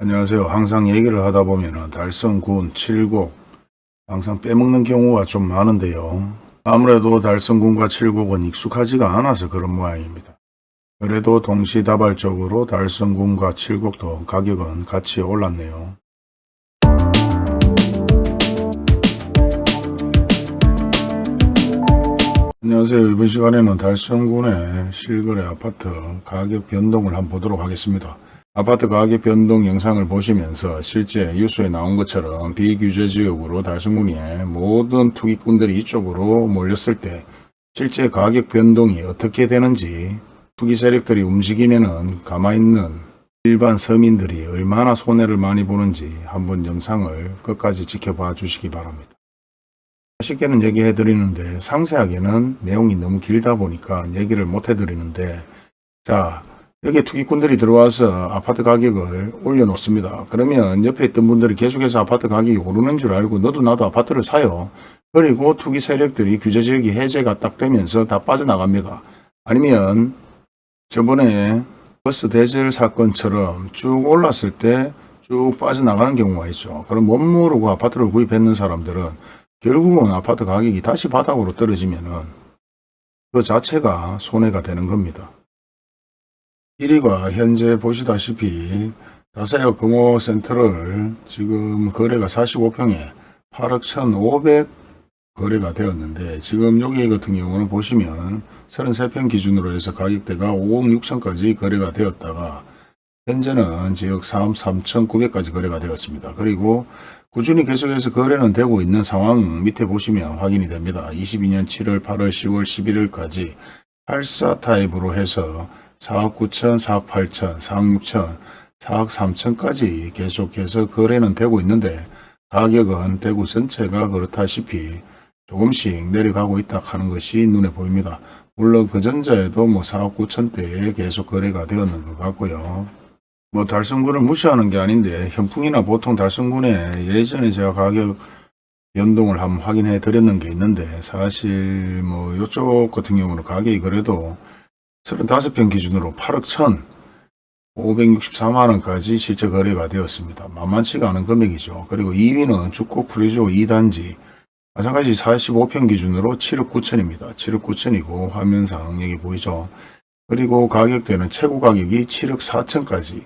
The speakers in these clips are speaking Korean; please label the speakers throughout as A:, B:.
A: 안녕하세요. 항상 얘기를 하다 보면 달성군, 칠곡 항상 빼먹는 경우가 좀 많은데요. 아무래도 달성군과 칠곡은 익숙하지가 않아서 그런 모양입니다. 그래도 동시다발적으로 달성군과 칠곡도 가격은 같이 올랐네요. 안녕하세요. 이번 시간에는 달성군의 실거래 아파트 가격 변동을 한번 보도록 하겠습니다. 아파트 가격 변동 영상을 보시면서 실제 뉴스에 나온 것처럼 비규제 지역으로 달성군의 모든 투기꾼들이 이쪽으로 몰렸을 때 실제 가격 변동이 어떻게 되는지 투기 세력들이 움직이면은 가만히 있는 일반 서민들이 얼마나 손해를 많이 보는지 한번 영상을 끝까지 지켜봐 주시기 바랍니다. 쉽게는 얘기해 드리는데 상세하게는 내용이 너무 길다 보니까 얘기를 못 해 드리는데 자 여기에 투기꾼들이 들어와서 아파트 가격을 올려놓습니다. 그러면 옆에 있던 분들이 계속해서 아파트 가격이 오르는 줄 알고 너도 나도 아파트를 사요. 그리고 투기 세력들이 규제지역이 해제가 딱 되면서 다 빠져나갑니다. 아니면 저번에 버스 대절 사건처럼 쭉 올랐을 때 쭉 빠져나가는 경우가 있죠. 그럼 못 모르고 아파트를 구입했는 사람들은 결국은 아파트 가격이 다시 바닥으로 떨어지면 은 그 자체가 손해가 되는 겁니다. 1위가 현재 보시다시피 다사야 금호센터를 지금 거래가 45평에 8억 1,500 거래가 되었는데 지금 여기 같은 경우는 보시면 33평 기준으로 해서 가격대가 5억 6천까지 거래가 되었다가 현재는 지역 3, 3,900까지 거래가 되었습니다. 그리고 꾸준히 계속해서 거래는 되고 있는 상황 밑에 보시면 확인이 됩니다. 22년 7월, 8월, 10월, 11월까지 84 타입으로 해서 4억 9천, 4억 8천, 4억 6천, 4억 3천까지 계속해서 거래는 되고 있는데 가격은 대구 전체가 그렇다시피 조금씩 내려가고 있다 하는 것이 눈에 보입니다. 물론 그 전자에도 뭐 4억 9천대에 계속 거래가 되었는 것 같고요. 뭐 달성군을 무시하는 게 아닌데 현풍이나 보통 달성군에 예전에 제가 가격 연동을 한번 확인해 드렸는 게 있는데 사실 뭐 이쪽 같은 경우는 가격이 그래도 35평 기준으로 8억 1천 564만원까지 실제 거래가 되었습니다. 만만치가 않은 금액이죠. 그리고 2위는 축곡 프리조 2단지 마찬가지 45평 기준으로 7억 9천입니다. 7억 9천이고 화면상 여기 보이죠. 그리고 가격대는 최고 가격이 7억 4천까지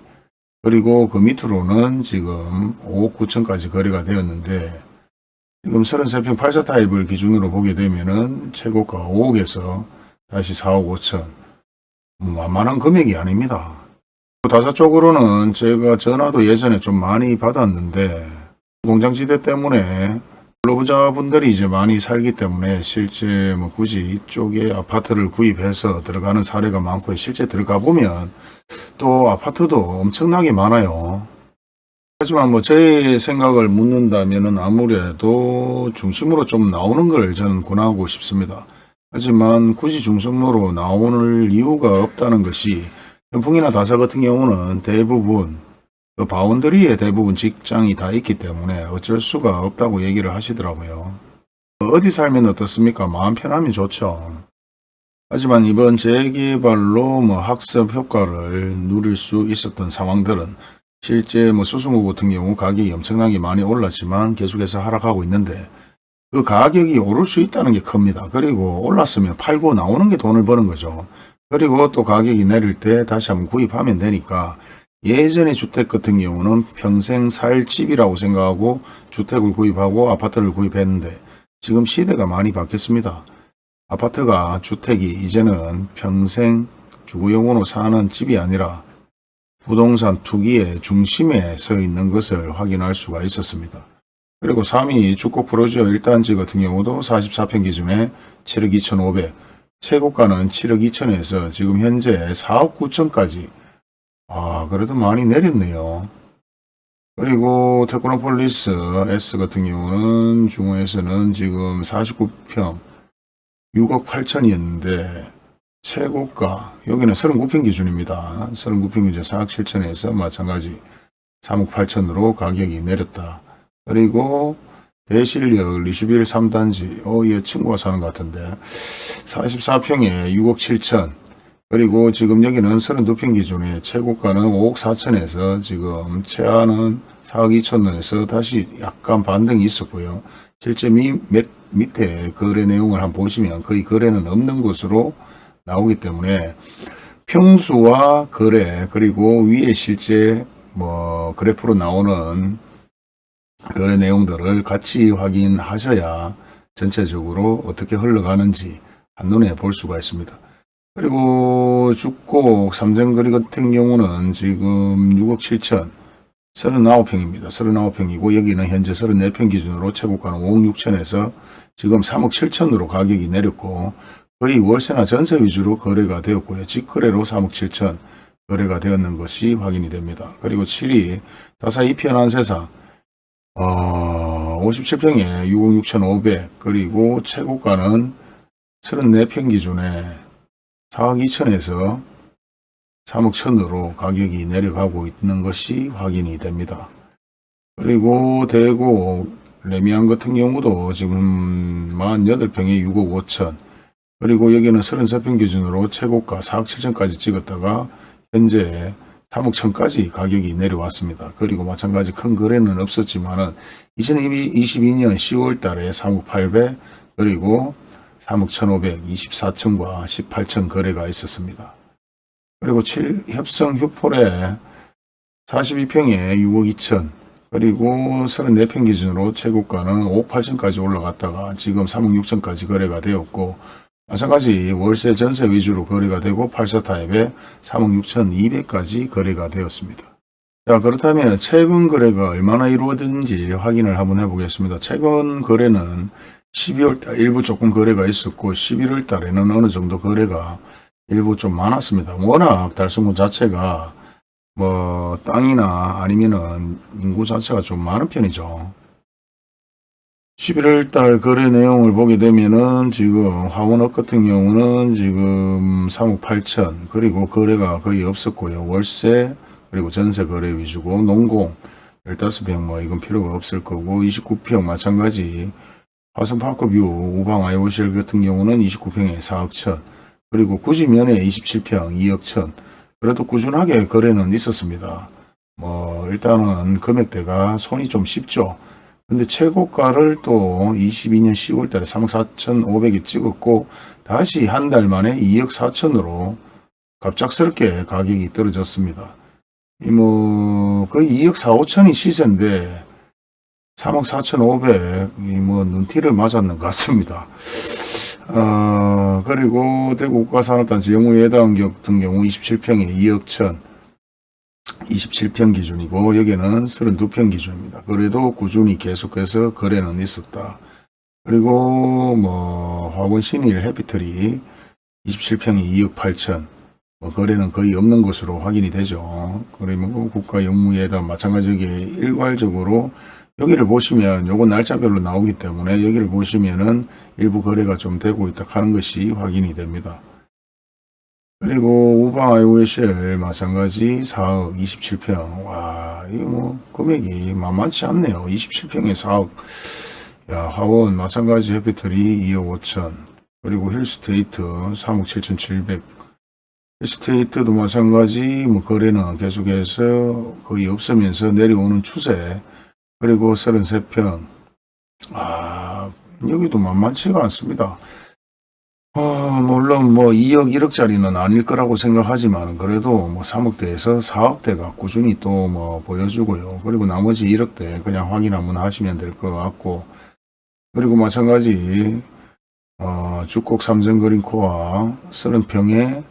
A: 그리고 그 밑으로는 지금 5억 9천까지 거래가 되었는데 지금 33평 8사 타입을 기준으로 보게 되면 은 최고가 5억에서 다시 4억 5천 만만한 금액이 아닙니다. 다사 쪽으로는 제가 전화도 예전에 좀 많이 받았는데 공장지대 때문에 근로자분들이 이제 많이 살기 때문에 실제 뭐 굳이 이쪽에 아파트를 구입해서 들어가는 사례가 많고 실제 들어가 보면 또 아파트도 엄청나게 많아요. 하지만 뭐 제 생각을 묻는다면은 아무래도 중심으로 좀 나오는 걸 저는 권하고 싶습니다. 하지만 굳이 중심으로 나오는 이유가 없다는 것이 현풍이나 다사 같은 경우는 대부분 그 바운더리에 대부분 직장이 다 있기 때문에 어쩔 수가 없다고 얘기를 하시더라고요. 어디 살면 어떻습니까? 마음 편하면 좋죠. 하지만 이번 재개발로 뭐 학습 효과를 누릴 수 있었던 상황들은 실제 뭐 수승구 같은 경우 가격이 엄청나게 많이 올랐지만 계속해서 하락하고 있는데 그 가격이 오를 수 있다는 게 큽니다. 그리고 올랐으면 팔고 나오는 게 돈을 버는 거죠. 그리고 또 가격이 내릴 때 다시 한번 구입하면 되니까 예전의 주택 같은 경우는 평생 살 집이라고 생각하고 주택을 구입하고 아파트를 구입했는데 지금 시대가 많이 바뀌었습니다. 아파트가 주택이 이제는 평생 주거용으로 사는 집이 아니라 부동산 투기의 중심에 서 있는 것을 확인할 수가 있었습니다. 그리고 3위 죽곡 푸르지오 1단지 같은 경우도 44평 기준에 7억 2,500, 최고가는 7억 2천에서 지금 현재 4억 9천까지 아 그래도 많이 내렸네요. 그리고 테크노폴리스 S 같은 경우는 중호에서는 지금 49평 6억 8천이었는데 최고가 여기는 39평 기준입니다. 39평 기준 4억 7천에서 마찬가지 3억 8천으로 가격이 내렸다. 그리고 대실역 리시빌 3단지 어, 얘 친구가 사는 것 같은데 44평에 6억 7천 그리고 지금 여기는 32평 기준에 최고가는 5억 4천에서 지금 최하는 4억 2천원에서 다시 약간 반등이 있었고요. 실제 미, 밑, 밑에 거래 내용을 한번 보시면 거의 거래는 없는 것으로 나오기 때문에 평수와 거래 그리고 위에 실제 뭐 그래프로 나오는 거래 내용들을 같이 확인하셔야 전체적으로 어떻게 흘러가는지 한눈에 볼 수가 있습니다. 그리고 죽곡 삼성거리 같은 경우는 지금 6억 7천 39평입니다. 39평이고 여기는 현재 34평 기준으로 최고가는 5억 6천에서 지금 3억 7천으로 가격이 내렸고 거의 월세나 전세 위주로 거래가 되었고요. 직거래로 3억 7천 거래가 되었는 것이 확인이 됩니다. 그리고 7위 다사 이편한 세상 어, 57평에 6억 6천5백 그리고 최고가는 34평 기준에 4억 2천에서 3억 천으로 가격이 내려가고 있는 것이 확인이 됩니다. 그리고 대구 레미안 같은 경우도 지금 48평에 6억 5천 그리고 여기는 33평 기준으로 최고가 4억 7천까지 찍었다가 현재 3억 천까지 가격이 내려왔습니다. 그리고 마찬가지 큰 거래는 없었지만 은 2022년 10월 달에 3억 8백 그리고 3억 1,500, 24층과 18층 거래가 있었습니다. 그리고 7, 협성 휴폴에 42평에 6억 2천, 그리고 34평 기준으로 최고가는 5억 8천까지 올라갔다가 지금 3억 6천까지 거래가 되었고, 마찬가지 월세 전세 위주로 거래가 되고 84 타입에 3억 6천 2백까지 거래가 되었습니다. 자 그렇다면 최근 거래가 얼마나 이루어진지 확인을 한번 해보겠습니다. 최근 거래는 12월 달 일부 조금 거래가 있었고 11월 달에는 어느 정도 거래가 일부 좀 많았습니다. 워낙 달성군 자체가 뭐 땅이나 아니면은 인구 자체가 좀 많은 편이죠. 11월 달 거래 내용을 보게 되면은 지금 화원업 같은 경우는 지금 3억 8천 그리고 거래가 거의 없었고요. 월세 그리고 전세 거래 위주고 농공 15평 뭐 이건 필요가 없을 거고 29평 마찬가지 화성파크뷰 우방 아이오실 같은 경우는 29평에 4억 천 그리고 구지면에 27평 2억 천 그래도 꾸준하게 거래는 있었습니다. 뭐 일단은 금액대가 손이 좀 쉽죠. 근데 최고가를 또 22년 10월 달에 3억 4천5백에 찍었고 다시 한 달 만에 2억 4천으로 갑작스럽게 가격이 떨어졌습니다. 이 뭐 거의 2억 4, 5천이 시세인데 3억 4천5백 이뭐 눈티를 맞았는 것 같습니다. 어, 그리고 대구 국가산업단지 영우예당 같은 경우 27평에 2억 천 27평 기준이고 여기는 32평 기준입니다. 그래도 꾸준히 계속해서 거래는 있었다. 그리고 뭐 화원 신일 해피트리 27평이 2억 8천 뭐 거래는 거의 없는 것으로 확인이 되죠. 그러면 국가 영무에다 마찬가지게 일괄적으로 여기를 보시면 요건 날짜별로 나오기 때문에 여기를 보시면은 일부 거래가 좀 되고 있다 하는 것이 확인이 됩니다. 그리고 우방 아이오에셀 마찬가지 4억 27평. 와 이거 뭐 금액이 만만치 않네요. 27평에 4억. 야 화원 마찬가지 해피터리 2억 5천. 그리고 힐스테이트 3억 7천7백. 힐스테이트도 마찬가지 뭐 거래는 계속해서 거의 없으면서 내려오는 추세. 그리고 33평. 아 여기도 만만치가 않습니다 어, 물론 뭐 2억 1억짜리는 아닐 거라고 생각하지만 그래도 뭐 3억대에서 4억대가 꾸준히 또 뭐 보여주고요. 그리고 나머지 1억대 그냥 확인 한번 하시면 될 것 같고 그리고 마찬가지 어, 죽곡 삼성그린코어 30평에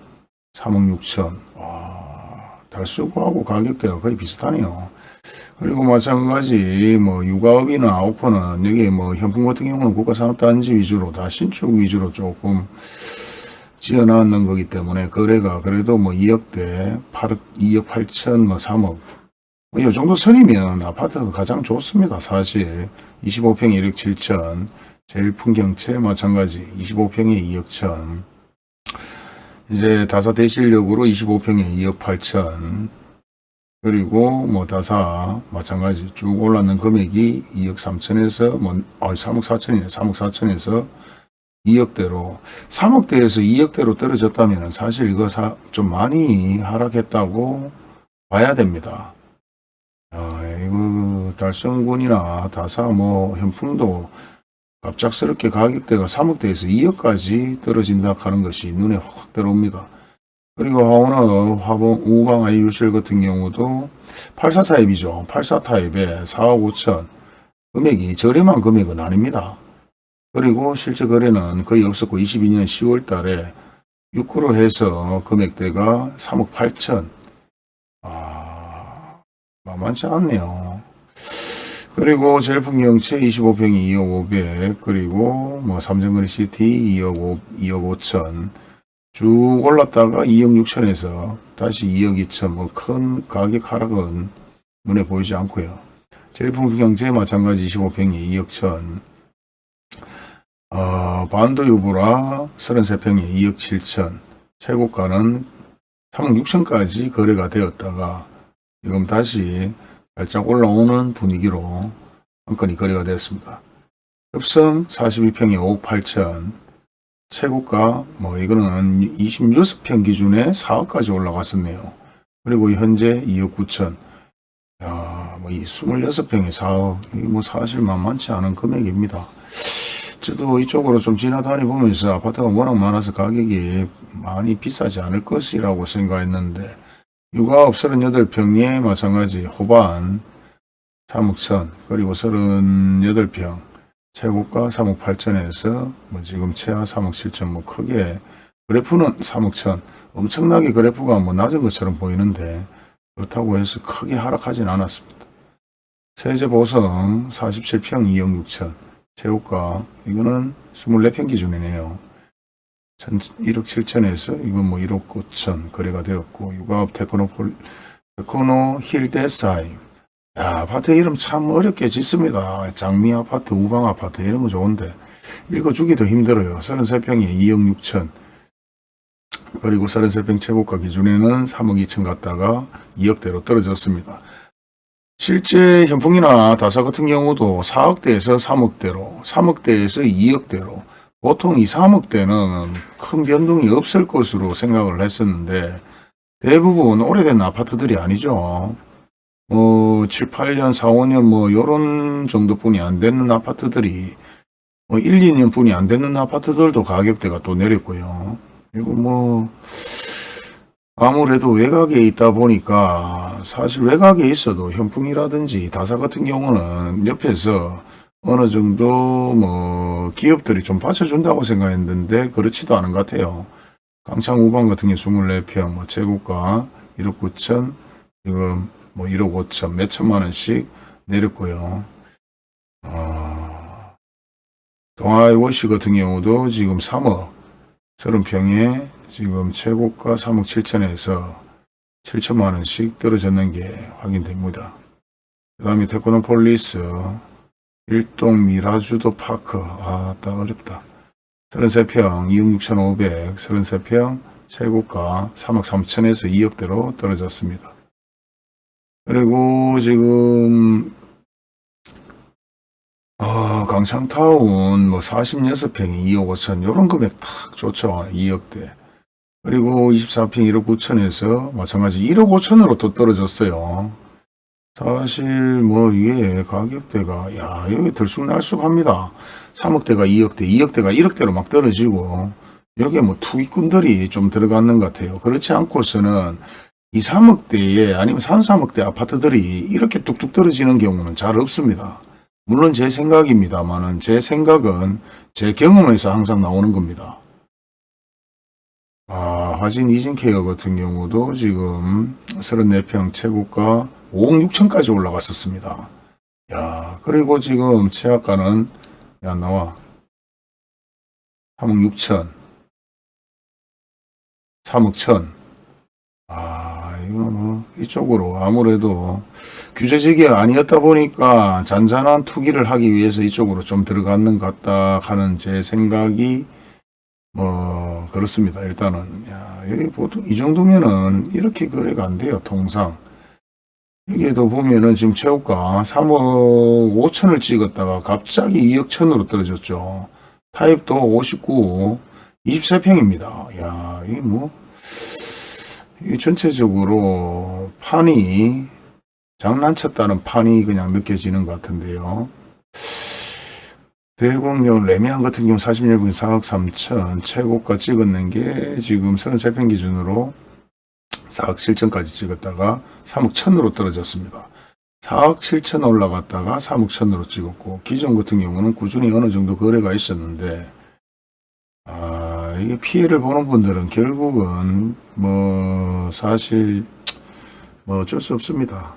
A: 3억 6천 와, 달수구하고 가격대가 거의 비슷하네요. 그리고 마찬가지 뭐 육아업이나 아웃포는 여기 뭐 현풍 같은 경우는 국가산업단지 위주로 다 신축 위주로 조금 지어놨는 거기 때문에 거래가 그래도 뭐 2억대 8억 2억 8천 뭐 3억. 뭐이 정도 선이면 아파트가 가장 좋습니다 사실. 25평에 1억 7천. 제일 풍경채 마찬가지 25평에 2억 천. 이제 다사 대실력으로 25평에 2억 8천 그리고 뭐 다사 마찬가지 쭉 올랐는 금액이 2억 3천에서 뭐 어, 3억 4천이네 3억 4천에서 2억대로 3억대에서 2억대로 떨어졌다면 사실 이거 사, 좀 많이 하락했다고 봐야 됩니다. 아, 이거 달성군이나 다사 뭐 현풍도 갑작스럽게 가격대가 3억대에서 2억까지 떨어진다 하는 것이 눈에 확 들어옵니다. 그리고 오늘 화봉 우방 아이유실 같은 경우도 84 타입이죠. 84 타입에 4억 5천 금액이 저렴한 금액은 아닙니다. 그리고 실제 거래는 거의 없었고 22년 10월 달에 6구로 해서 금액대가 3억 8천 아 만만치 않네요. 그리고 제일풍경채 25평이 2억 5백 그리고 뭐 삼성거리 시티 2억 5, 2억 5천 쭉 올랐다가 2억 6천에서 다시 2억 2천 뭐 큰 가격 하락은 눈에 보이지 않고요. 제일풍경제 마찬가지 25평이 2억 천 어, 반도 유보라 33평이 2억 7천 최고가는 3억 6천까지 거래가 되었다가 지금 다시 살짝 올라오는 분위기로 한 건이 거래가 되었습니다. 급성 42평에 5억 8천 최고가 뭐 이거는 26평 기준에 4억까지 올라갔었네요. 그리고 현재 2억 9천 야, 뭐이 26평에 4억 이뭐 사실 만만치 않은 금액입니다. 저도 이쪽으로 좀 지나다니 보면서 아파트가 워낙 많아서 가격이 많이 비싸지 않을 것이라고 생각했는데 육아업 38평에 마찬가지 호반 3억 천 그리고 38평 최고가 3억 8천에서 뭐 지금 최하 3억 7천 뭐 크게 그래프는 3억 천 엄청나게 그래프가 뭐 낮은 것처럼 보이는데 그렇다고 해서 크게 하락하진 않았습니다. 세제보성 47평 2억 6천 최고가 이거는 24평 기준이네요. 1억 7천에서 이건 뭐 1억 9천 거래가 되었고 육아업 테크노폴 테크노 힐데사임 야 아파트 이름 참 어렵게 짓습니다. 장미 아파트 우방 아파트 이런 거 좋은데 읽어주기도 힘들어요. 33평에 2억 6천 그리고 33평 최고가 기준에는 3억 2천 갔다가 2억대로 떨어졌습니다. 실제 현풍이나 다사 같은 경우도 4억대에서 3억대로, 3억대에서 2억대로 보통 이 3억대는 큰 변동이 없을 것으로 생각을 했었는데 대부분 오래된 아파트들이 아니죠. 뭐 7, 8년, 4, 5년 뭐 요런 정도뿐이 안 되는 아파트들이 뭐 1, 2년 뿐이 안 되는 아파트들도 가격대가 또 내렸고요. 그리고 뭐 아무래도 외곽에 있다 보니까 사실 외곽에 있어도 현풍이라든지 다사 같은 경우는 옆에서 어느 정도 뭐 기업들이 좀 받쳐준다고 생각했는데 그렇지도 않은 것 같아요. 강창 우방 같은 경우 24평 뭐 최고가 1억 9천 지금 뭐 1억 5천 몇 천만 원씩 내렸고요. 어, 동화아이위시 같은 경우도 지금 3억 30평에 지금 최고가 3억 7천에서 7천만 원씩 떨어졌는 게 확인됩니다. 그 다음에 테크노폴리스 일동 미라주 더 파크 아따 어렵다. 33평 2억 6천5백 33평 최고가 3억 3천에서 2억대로 떨어졌습니다. 그리고 지금 어, 강창타운 뭐 46평이 2억 5천 요런 금액 딱 좋죠. 2억대. 그리고 24평 1억 9천에서 마찬가지 1억 5천으로 또 떨어졌어요. 사실 뭐 이게 가격대가 야 여기 들쑥날쑥합니다. 3억대가 2억대, 2억대가 1억대로 막 떨어지고 여기에 뭐 투기꾼들이 좀 들어갔는 것 같아요. 그렇지 않고서는 2, 3억대에 아니면 3, 3억대 아파트들이 이렇게 뚝뚝 떨어지는 경우는 잘 없습니다. 물론 제 생각입니다만은 제 생각은 제 경험에서 항상 나오는 겁니다. 아, 화진 이진케어 같은 경우도 지금 34평 최고가 5억 6천까지 올라갔었습니다. 야, 그리고 지금 최하가는 야 나와 3억 6천 3억 천 뭐 이쪽으로 아무래도 규제지기가 아니었다 보니까 잔잔한 투기를 하기 위해서 이쪽으로 좀 들어갔는 것 같다 하는 제 생각이 뭐 그렇습니다. 일단은 야, 여기 보통 이 정도면은 이렇게 거래가 안 돼요. 통상 여기에도 보면은 지금 최고가 3억 5천을 찍었다가 갑자기 2억 천으로 떨어졌죠. 타입도 59, 23평입니다. 야, 이 뭐, 이 전체적으로 판이 장난쳤다는 판이 그냥 느껴지는 것 같은데요. 대공령 레미안 같은 경우 40년분 4억 3천 최고가 찍었는 게 지금 33평 기준으로 4억 7천까지 찍었다가 3억 1천으로 떨어졌습니다. 4억 7천 올라갔다가 3억 1천으로 찍었고 기존 같은 경우는 꾸준히 어느 정도 거래가 있었는데 아 이게 피해를 보는 분들은 결국은 뭐 사실 뭐 어쩔 수 없습니다.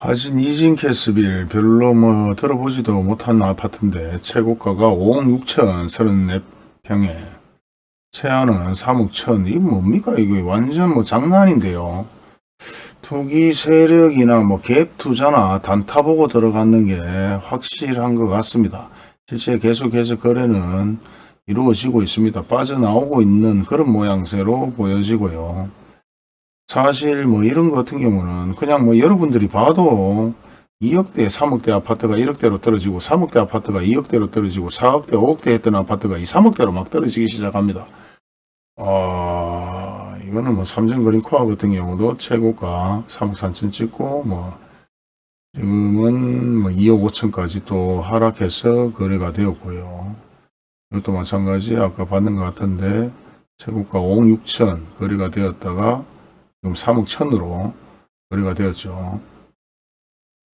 A: 하신 이진 캐스빌 별로 뭐 들어보지도 못한 아파트인데 최고가가 5억 6천 34평에 최하는 3억 천. 이게 뭡니까 이거 완전 뭐 장난인데요. 투기 세력이나 뭐 갭 투자나 단타 보고 들어가는 게 확실한 것 같습니다. 실제 계속해서 거래는 이루어지고 있습니다. 빠져나오고 있는 그런 모양새로 보여지고요. 사실 뭐 이런 것 같은 경우는 그냥 뭐 여러분들이 봐도 2억대, 3억대 아파트가 1억대로 떨어지고 3억대 아파트가 2억대로 떨어지고 4억대, 5억대 했던 아파트가 이 3억대로 막 떨어지기 시작합니다. 어, 이거는 뭐 삼성거리 코아 같은 경우도 최고가 3억 3천 찍고 뭐 지금은 뭐 2억 5천까지 또 하락해서 거래가 되었고요. 이것도 마찬가지 아까 봤는 것 같은데 최고가 5억 6천 거래가 되었다가 지금 3억 1천으로 거래가 되었죠.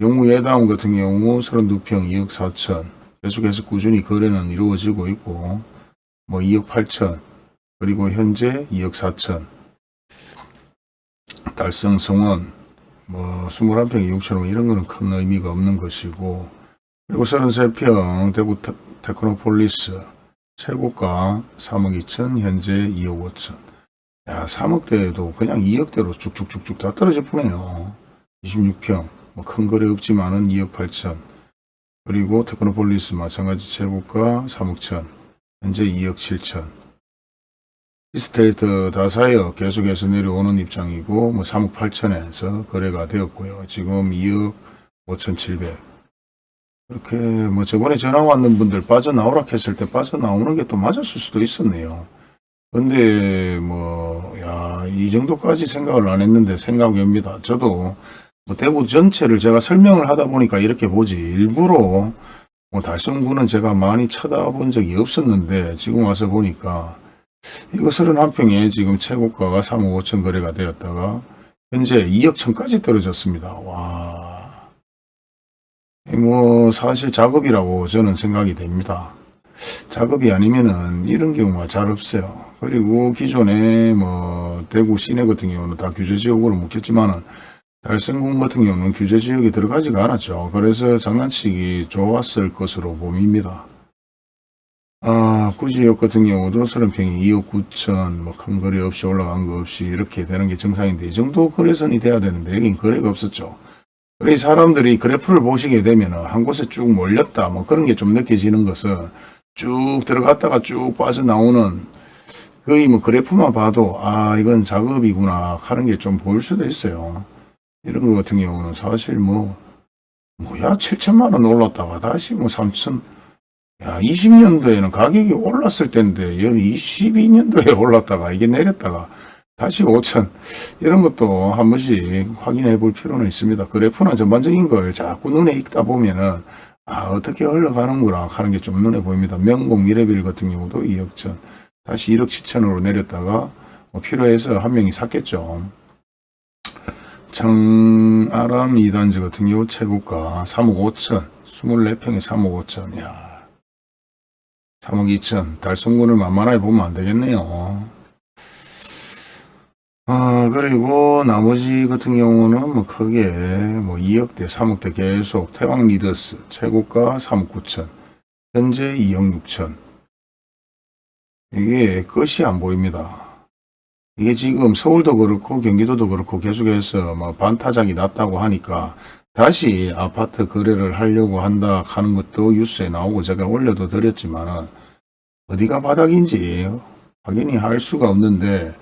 A: 영무 예다운 같은 경우 32평 2억 4천 계속해서 꾸준히 거래는 이루어지고 있고 뭐 2억 8천 그리고 현재 2억 4천 달성 성원 뭐 21평 2억처럼 이런 거는 큰 의미가 없는 것이고 그리고 33평 대구 테, 테크노폴리스 최고가 3억 2천 현재 2억 5천. 야 3억대에도 그냥 2억대로 쭉쭉쭉쭉 다 떨어져 보네요. 26평. 뭐 큰 거래 없지만은 2억 8천. 그리고 테크노폴리스 마찬가지 최고가 3억 천. 현재 2억 7천. 이스테이트 다사이어 계속해서 내려오는 입장이고 뭐 3억 8천에서 거래가 되었고요. 지금 2억 5천 7백 이렇게 뭐 저번에 전화 왔는 분들 빠져나오라 했을 때 빠져나오는 게 또 맞았을 수도 있었네요 근데 뭐, 야, 이 정도까지 생각을 안 했는데 생각이 옵니다. 저도 뭐 대구 전체를 제가 설명을 하다 보니까 이렇게 보지. 일부러 뭐 달성구는 제가 많이 쳐다본 적이 없었는데 지금 와서 보니까 이거 31평에 지금 최고가가 3억 5천 거래가 되었다가 현재 2억 천까지 떨어졌습니다. 와. 뭐 사실 작업이라고 저는 생각이 됩니다. 작업이 아니면은 이런 경우가 잘 없어요. 그리고 기존에 뭐 대구 시내 같은 경우는 다 규제지역으로 묶였지만은 달성군 같은 경우는 규제지역에 들어가지가 않았죠. 그래서 장난치기 좋았을 것으로 봅니다. 아, 구지역 같은 경우도 30평이 2억 9천, 뭐 큰 거래 없이 올라간 거 없이 이렇게 되는 게 정상인데 이 정도 거래선이 돼야 되는데 여긴 거래가 없었죠. 그래 사람들이 그래프를 보시게 되면 한 곳에 쭉 몰렸다 뭐 그런 게 좀 느껴지는 것은 쭉 들어갔다가 쭉 빠져나오는 거의 뭐 그래프만 봐도 아 이건 작업이구나 하는 게 좀 보일 수도 있어요. 이런 거 같은 경우는 사실 뭐 뭐야 7천만 원 올랐다가 다시 뭐 3천 야 20년도에는 가격이 올랐을 때인데 여기 22년도에 올랐다가 이게 내렸다가 다시 5천 이런 것도 한 번씩 확인해 볼 필요는 있습니다. 그래프나 전반적인 걸 자꾸 눈에 익다 보면은 아 어떻게 흘러가는구나 하는 게 좀 눈에 보입니다. 명공 미래빌 같은 경우도 2억 천 다시 1억 7천으로 내렸다가 뭐 필요해서 한 명이 샀겠죠. 청아람 2단지 같은 경우 최고가 3억 5천 24평에 3억 5천 야 3억 2천 달성군을 만만하게 보면 안 되겠네요. 아 그리고 나머지 같은 경우는 뭐 크게 뭐 2억대 3억대 계속 태왕 리더스 최고가 3억 9천 현재 2억 6천 이게 끝이 안 보입니다. 이게 지금 서울도 그렇고 경기도도 그렇고 계속해서 뭐 반타작이 났다고 하니까 다시 아파트 거래를 하려고 한다 하는 것도 뉴스에 나오고 제가 올려도 드렸지만은 어디가 바닥인지 확인이 할 수가 없는데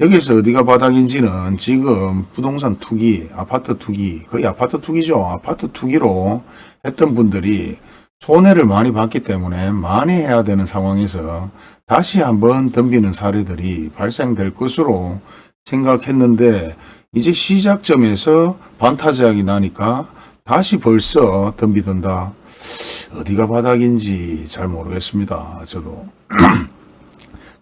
A: 여기서 어디가 바닥인지는 지금 부동산 투기, 아파트 투기, 거의 아파트 투기죠. 아파트 투기로 했던 분들이 손해를 많이 봤기 때문에 많이 해야 되는 상황에서 다시 한번 덤비는 사례들이 발생될 것으로 생각했는데 이제 시작점에서 반타작이 나니까 다시 벌써 덤비던다. 어디가 바닥인지 잘 모르겠습니다. 저도.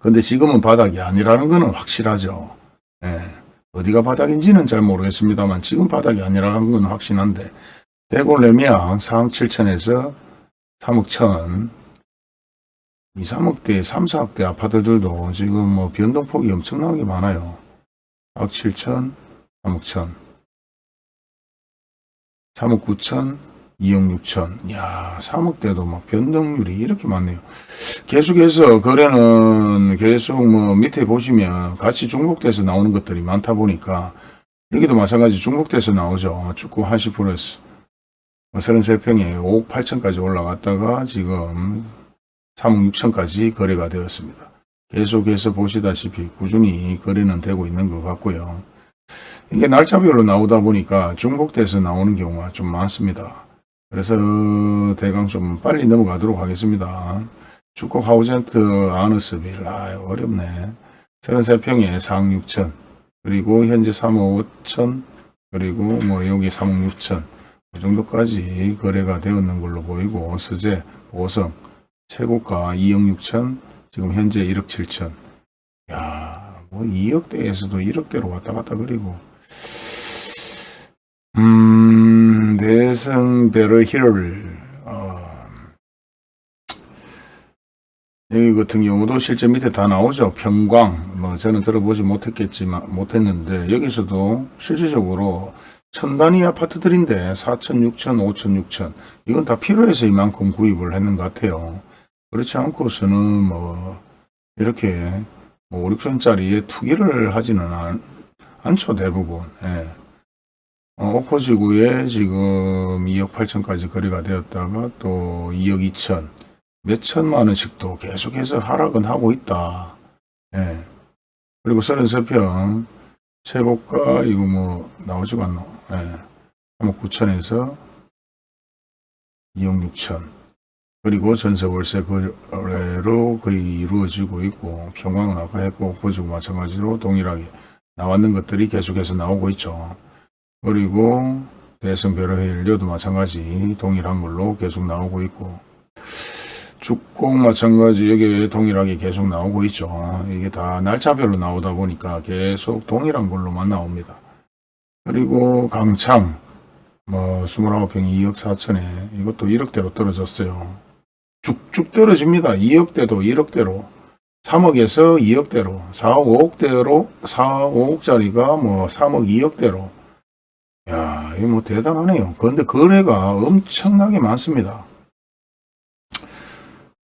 A: 근데 지금은 바닥이 아니라는 것은 확실하죠. 예. 어디가 바닥인지는 잘 모르겠습니다만 지금 바닥이 아니라는 건 확신한데 대구 레미안 4억 7천에서 3억 천 2, 3억대, 3, 4억대 아파트들도 지금 뭐 변동폭이 엄청나게 많아요. 4억 7천, 3억 천, 3억 9천, 2억 6천. 야 3억대도 막 변동률이 이렇게 많네요. 계속해서 거래는 계속 뭐 밑에 보시면 같이 중복돼서 나오는 것들이 많다 보니까 여기도 마찬가지 중복돼서 나오죠. 축구 한시 프레스. 33평에 5억 8천까지 올라갔다가 지금 3억 6천까지 거래가 되었습니다. 계속해서 보시다시피 꾸준히 거래는 되고 있는 것 같고요. 이게 날짜별로 나오다 보니까 중복돼서 나오는 경우가 좀 많습니다. 그래서 대강 좀 빨리 넘어가도록 하겠습니다. 축구 하우젠트 아너스빌 아 어렵네. 33평에 4억 6천 그리고 현재 3억 5천 그리고 뭐 여기 3억 6천 그 정도까지 거래가 되었는 걸로 보이고 서재 보성 최고가 2억 6천 지금 현재 1억 7천 야뭐 2억대에서도 1억대로 왔다 갔다 그리고 음 대성 베르힐 어, 여기 같은 경우도 실제 밑에 다 나오죠 평광 뭐 저는 들어보지 못했겠지만 못했는데 여기서도 실질적으로 천 단위 아파트들인데 4천, 6천, 5천, 6천 이건 다 필요해서 이만큼 구입을 했는 것 같아요. 그렇지 않고서는 뭐 이렇게 뭐 5, 6천짜리에 투기를 하지는 않, 않죠 대부분. 예. 어, 오퍼지구에 지금 2억 8천까지 거래가 되었다가 또 2억 2천 몇 천만 원씩도 계속해서 하락은 하고 있다. 예. 그리고 33평 최고가 이거 뭐 나오지가 않노. 예. 3억 9천에서 2억 6천. 그리고 전세 월세 거래로 거의 이루어지고 있고 평광은 아까 했고 보지고 마찬가지로 동일하게 나왔는 것들이 계속해서 나오고 있죠. 그리고 대성 베러헬료도 마찬가지 동일한 걸로 계속 나오고 있고 죽곡 마찬가지 여기 동일하게 계속 나오고 있죠. 이게 다 날짜별로 나오다 보니까 계속 동일한 걸로만 나옵니다. 그리고 강창 뭐 29평 2억 4천에 이것도 1억대로 떨어졌어요. 쭉쭉 떨어집니다. 2억대도 1억대로 3억에서 2억대로 4억 5억대로 4억 5억짜리가 뭐 3억 2억대로 야 뭐 대단하네요. 그런데 거래가 엄청나게 많습니다.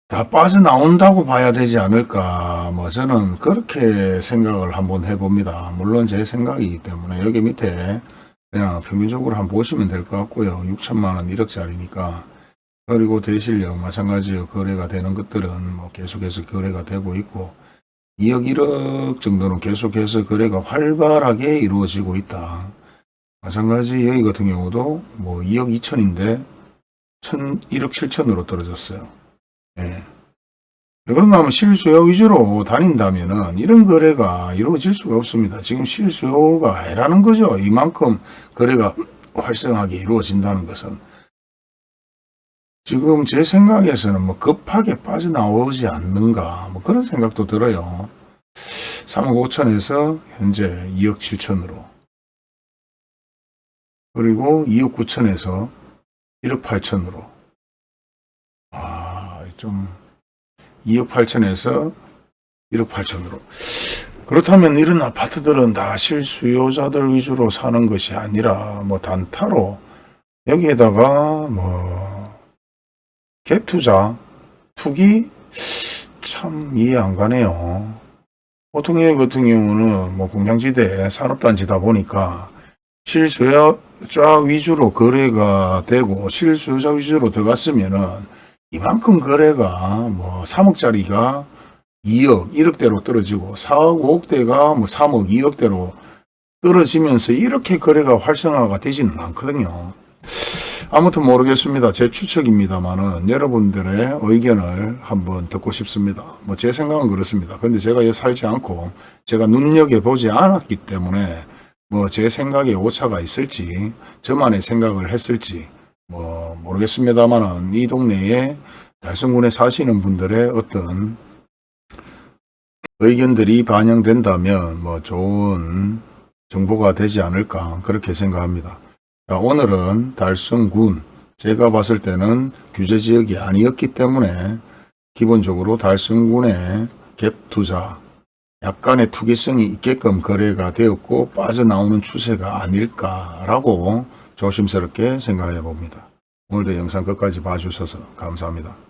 A: 다 빠져나온다고 봐야 되지 않을까. 뭐 저는 그렇게 생각을 한번 해봅니다. 물론 제 생각이기 때문에 여기 밑에 그냥 평균적으로 한번 보시면 될 것 같고요. 6천만원 1억짜리니까. 그리고 대실력 마찬가지로 거래가 되는 것들은 뭐 계속해서 거래가 되고 있고 2억 1억 정도는 계속해서 거래가 활발하게 이루어지고 있다 마찬가지 여기 같은 경우도 뭐 2억 2천인데 1억 7천으로 떨어졌어요 예. 왜 그런가 하면 실수요 위주로 다닌다면은 이런 거래가 이루어질 수가 없습니다. 지금 실수요가 아니라는 거죠. 이만큼 거래가 활성하게 이루어진다는 것은. 지금 제 생각에서는 뭐 급하게 빠져나오지 않는가 뭐 그런 생각도 들어요. 3억 5천에서 현재 2억 7천으로 그리고 2억 9천에서 1억 8천으로. 좀 2억 8천에서 1억 8천으로. 그렇다면 이런 아파트들은 다 실수요자들 위주로 사는 것이 아니라 뭐 단타로 여기에다가 뭐 갭투자 투기? 참 이해 안 가네요. 보통 여기 같은 경우는 뭐 공장지대 산업단지다 보니까 실수요 자 위주로 거래가 되고 실수요자 위주로 들어갔으면은 이만큼 거래가 뭐 3억짜리가 2억, 1억대로 떨어지고 4억, 5억대가 뭐 3억, 2억대로 떨어지면서 이렇게 거래가 활성화가 되지는 않거든요. 아무튼 모르겠습니다. 제 추측입니다만은 여러분들의 의견을 한번 듣고 싶습니다. 뭐 제 생각은 그렇습니다. 근데 제가 살지 않고 제가 눈여겨보지 않았기 때문에 뭐 제 생각에 오차가 있을지 저만의 생각을 했을지 뭐 모르겠습니다만은 이 동네에 달성군에 사시는 분들의 어떤 의견들이 반영된다면 뭐 좋은 정보가 되지 않을까 그렇게 생각합니다. 자, 오늘은 달성군 제가 봤을 때는 규제 지역이 아니었기 때문에 기본적으로 달성군의 갭 투자 약간의 투기성이 있게끔 거래가 되었고 빠져나오는 추세가 아닐까라고 조심스럽게 생각해 봅니다. 오늘도 영상 끝까지 봐주셔서 감사합니다.